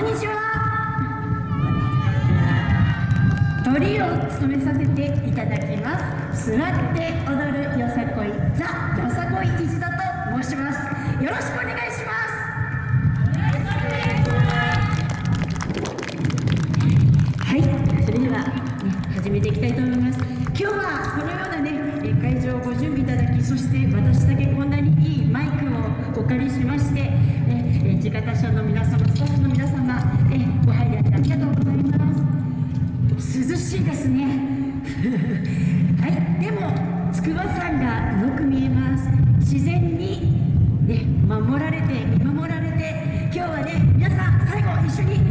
んにちは。鳥を務めさせていただきます。座って踊るよさこいザよさこい一座と申します。よろしくお願いします。はいそれでは、ね、始めていきたいと思います。今日はこのようなね会場をご準備いただきそして私だけこんなにいいマイクをお借りしましてええ地方署の皆様スタッフの皆様しいですね。はいでも筑波山がよく見えます。自然にね守られて見守られて今日はね皆さん最後一緒に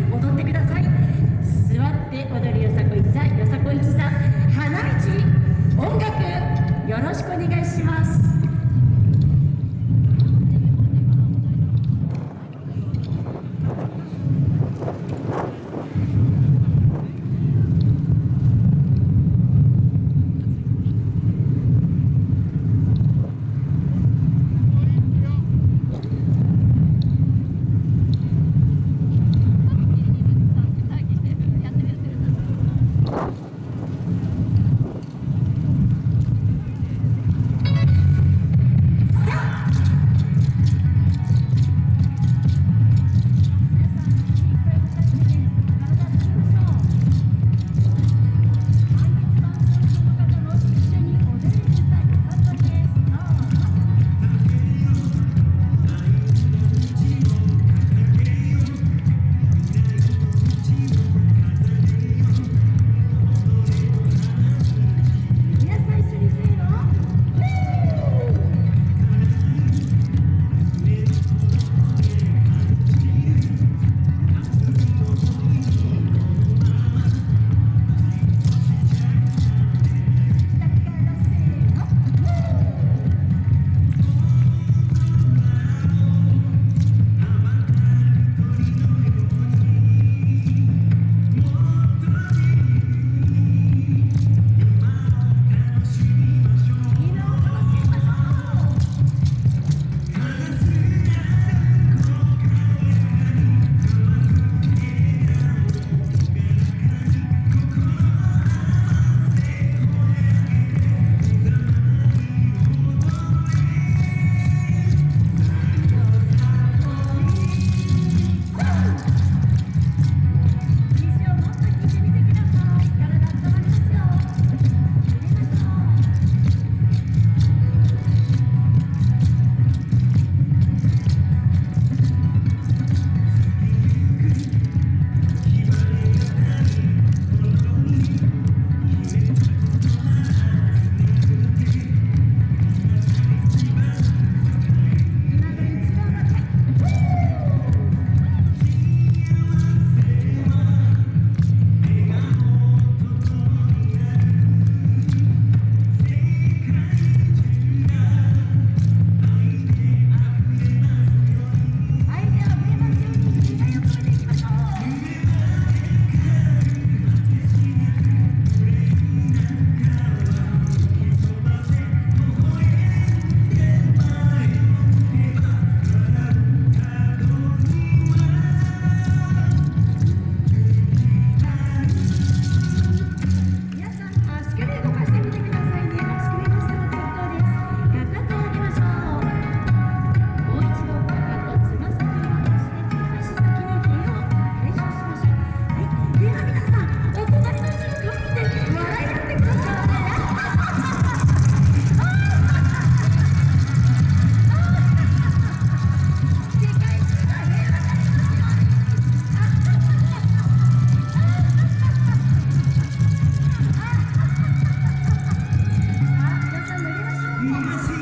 Gracias.